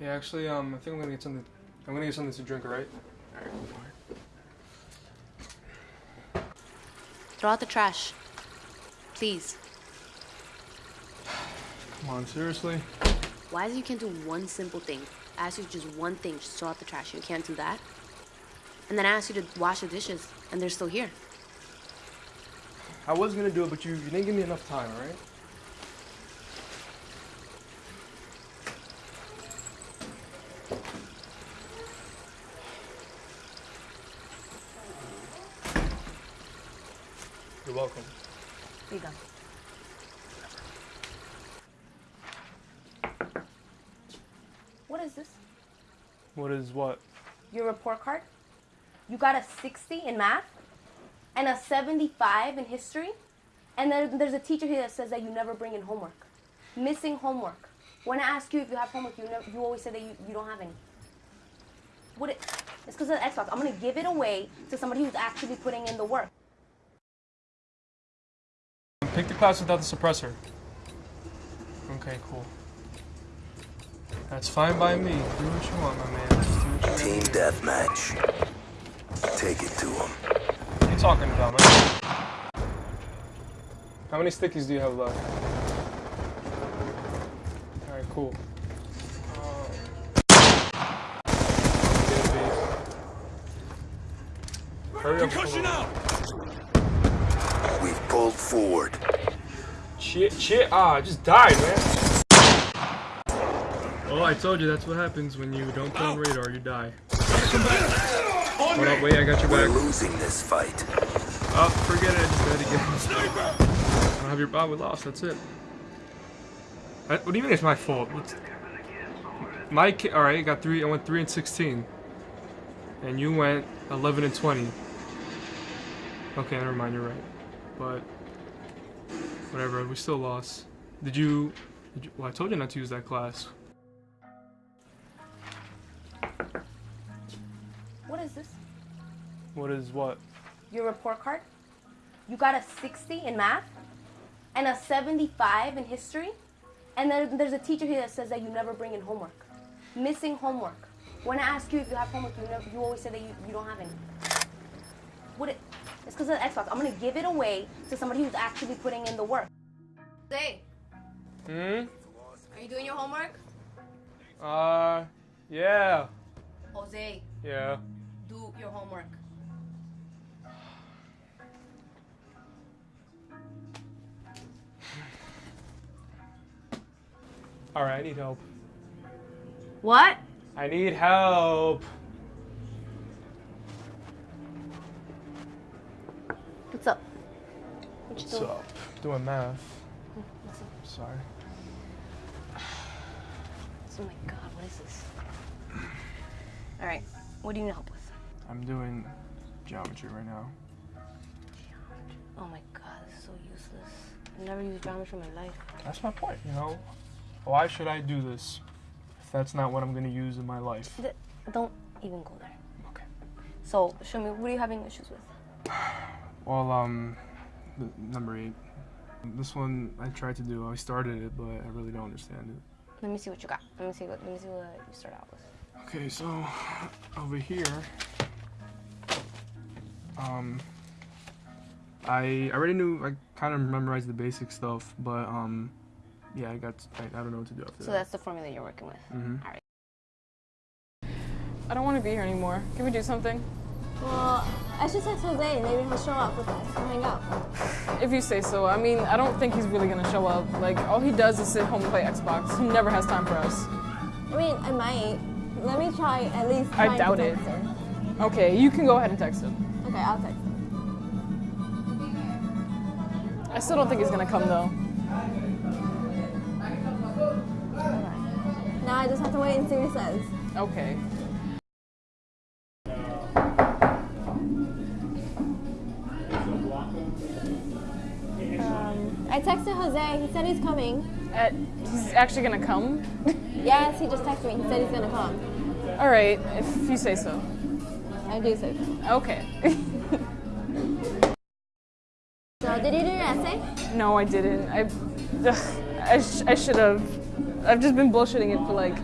Yeah, actually, um, I think I'm gonna get something. I'm gonna get something to drink, alright? Alright. Throw out the trash. Please. Come on, seriously? Why is it you can't do one simple thing? I asked you just one thing, just throw out the trash. You can't do that? And then I asked you to wash the dishes, and they're still here. I was gonna do it, but you, you didn't give me enough time, alright? Welcome. Here you go. What is this? What is what? Your report card? You got a 60 in math and a 75 in history. And then there's a teacher here that says that you never bring in homework. Missing homework. When I ask you if you have homework, you, never, you always say that you, you don't have any. What it, it's because of the Xbox. I'm going to give it away to somebody who's actually putting in the work. Pick the class without the suppressor. Okay, cool. That's fine by me. Do what you want, my man. Just do what you Team deathmatch. Take it to him. What are you talking about, man? How many stickies do you have left? Alright, cool. Hurry up. Concussion out! We've pulled forward. Shit, shit, ah, I just died, man. Oh, I told you that's what happens when you don't put on radar, you die. Hold up, wait, I got your We're back. losing this fight. Oh, forget it, I just died again. I don't have your, oh, we lost, that's it. I, what do you mean it's my fault? What's, my ki- alright, I got three, I went 3 and 16. And you went 11 and 20. Okay, never mind, you're right. But, whatever, we still lost. Did you, did you, well, I told you not to use that class. What is this? What is what? Your report card? You got a 60 in math and a 75 in history. And then there's a teacher here that says that you never bring in homework. Missing homework. When I ask you if you have homework, you, never, you always say that you, you don't have any. What it, it's because of the Xbox. I'm going to give it away to somebody who's actually putting in the work. Jose, Hmm? are you doing your homework? Uh, yeah. Jose, Yeah. do your homework. Alright, I need help. What? I need help. What's up? What you What's doing? up? Doing math. Sorry. Oh my god, what is this? All right, what do you need help with? I'm doing geometry right now. Oh my god, this is so useless. I've never used geometry in my life. That's my point, you know? Why should I do this if that's not what I'm gonna use in my life? Th- Don't even go there. Okay. So, show me, what are you having issues with? Well, um, number eight. This one I tried to do. I started it, but I really don't understand it. Let me see what you got. Let me see what, let me see what you start out with. Okay, so over here, um, I already knew I kind of memorized the basic stuff, but um, yeah, I got I, I don't know what to do after So that. that's the formula you're working with. Mm -hmm. All right. I don't want to be here anymore. Can we do something? Well, I should text Jose. Maybe he'll show up with us and hang out. If you say so. I mean, I don't think he's really gonna show up. Like, all he does is sit home and play Xbox. He never has time for us. I mean, I might. Let me try at least. I to doubt it. him. Okay, you can go ahead and text him. Okay, I'll text him. I still don't think he's gonna come though. Now I just have to wait and see what he says. Okay. Um, I texted Jose. He said he's coming. Uh, he's actually gonna come? Yes, he just texted me. He said he's gonna come. All right, if you say so. I do say so. Okay. So, did you do your essay? no, I didn't. I, ugh, I, sh- I should have. I've just been bullshitting it for like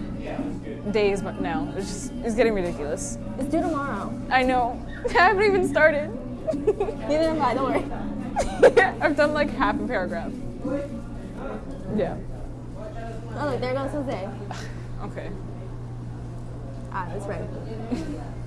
days but now. It's just it's getting ridiculous. It's due tomorrow. I know. I haven't even started. Neither am I, don't worry. I've done like half a paragraph. Yeah. Oh, look, there goes Jose. Okay. Ah, that's right.